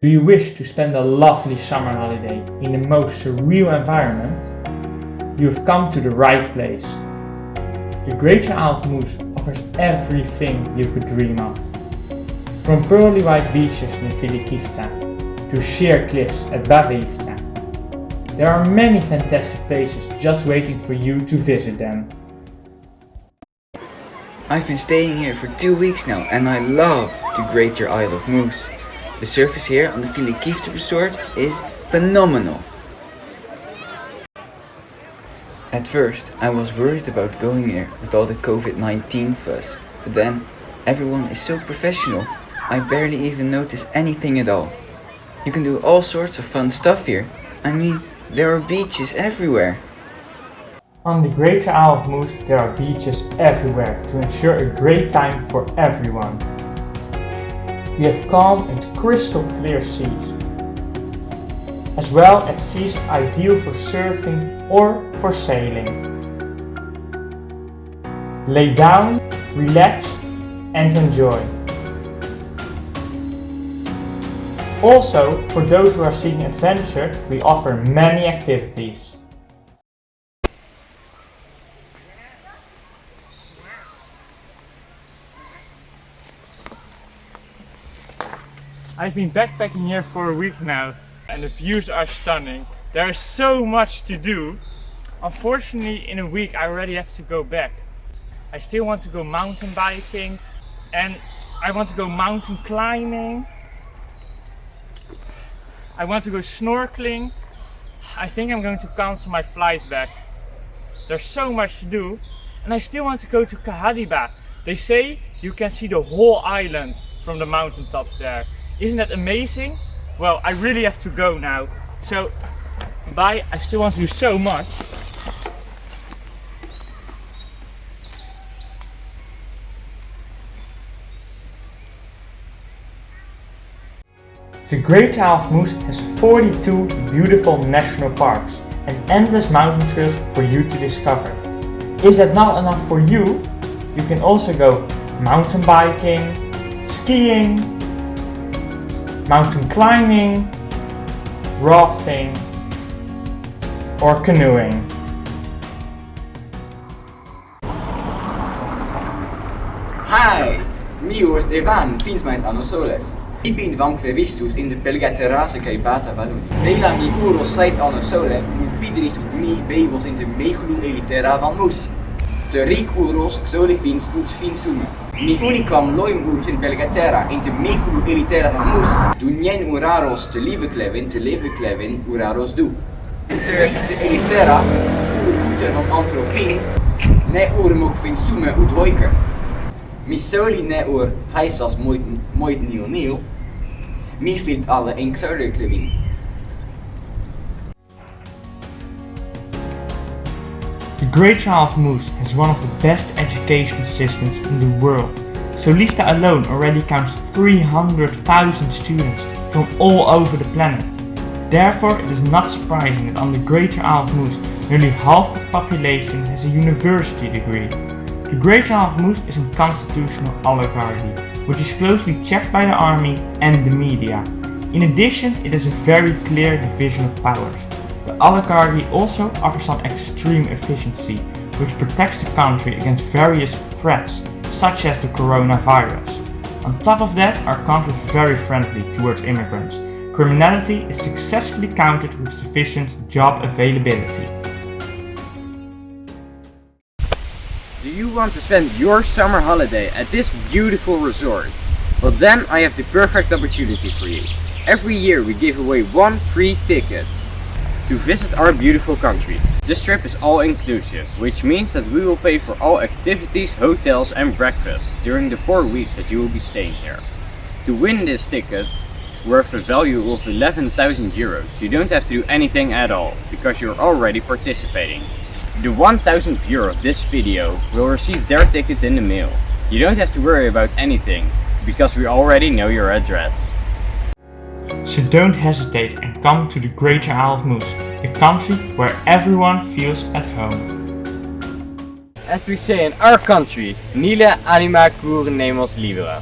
Do you wish to spend a lovely summer holiday in the most surreal environment? You have come to the right place. The Greater Moose offers everything you could dream of. From pearly white beaches near Filikivta to sheer cliffs at Baveivta. There are many fantastic places just waiting for you to visit them. I've been staying here for two weeks now and I love the Greater Isle of Moose. The service here on the Filikivta resort is phenomenal. At first I was worried about going here with all the COVID-19 fuss, but then everyone is so professional, I barely even notice anything at all. You can do all sorts of fun stuff here. I mean, there are beaches everywhere. On the Greater Isle of Moose there are beaches everywhere to ensure a great time for everyone. We have calm and crystal clear seas, as well as seas ideal for surfing or for sailing. Lay down, relax and enjoy. Also, for those who are seeking adventure, we offer many activities. I've been backpacking here for a week now and the views are stunning. There is so much to do. Unfortunately in a week I already have to go back. I still want to go mountain biking and I want to go mountain climbing. I want to go snorkeling. I think I'm going to cancel my flight back. There's so much to do and I still want to go to Kahadiba. They say you can see the whole island from the mountaintops there. Isn't that amazing? Well, I really have to go now. So, bye. I still want to do so much. The Great of Moose has 42 beautiful national parks and endless mountain trails for you to discover. Is that not enough for you? You can also go mountain biking, skiing, mountain climbing, rafting, or canoeing. Hi! Mios devan fins mais anno solev. Ibint vam crevistus in de pelgaterase kai bata valuni. Vela mi uro sait anno solev, mu pidris ut mi in de meglu elitera van mus. Te rik uros solifins ut finsume. Mi unicam loim ut in Belgatera in te micro elitera mus, du nien uraros te lieve klevin, te lieve klevin uraros du. Te, te elitera, ur uter van antropin, ne ur mok fin sume ut hoiker. Mi soli ne ur heisas moit, moit nil nil, mi fint alle in xerder klevin. Great Isle of Moose has one of the best education systems in the world. Solifta alone already counts 300,000 students from all over the planet. Therefore, it is not surprising that on the Greater Isle of Moose, nearly half of the population has a university degree. The Greater Isle of Moose is a constitutional oligarchy, which is closely checked by the army and the media. In addition, it has a very clear division of powers. The oligarchy also offers some extreme efficiency, which protects the country against various threats, such as the coronavirus. On top of that, our country is very friendly towards immigrants. Criminality is successfully countered with sufficient job availability. Do you want to spend your summer holiday at this beautiful resort? Well then I have the perfect opportunity for you. Every year we give away one free ticket to visit our beautiful country. This trip is all inclusive, which means that we will pay for all activities, hotels and breakfast during the 4 weeks that you will be staying here. To win this ticket, worth a value of 11,000 euros, you don't have to do anything at all, because you're already participating. The 1000th viewer of this video will receive their ticket in the mail. You don't have to worry about anything, because we already know your address. So don't hesitate and come to the Greater Isle of Moose, a country where everyone feels at home. As we say in our country, Nile anima cur nemos libera.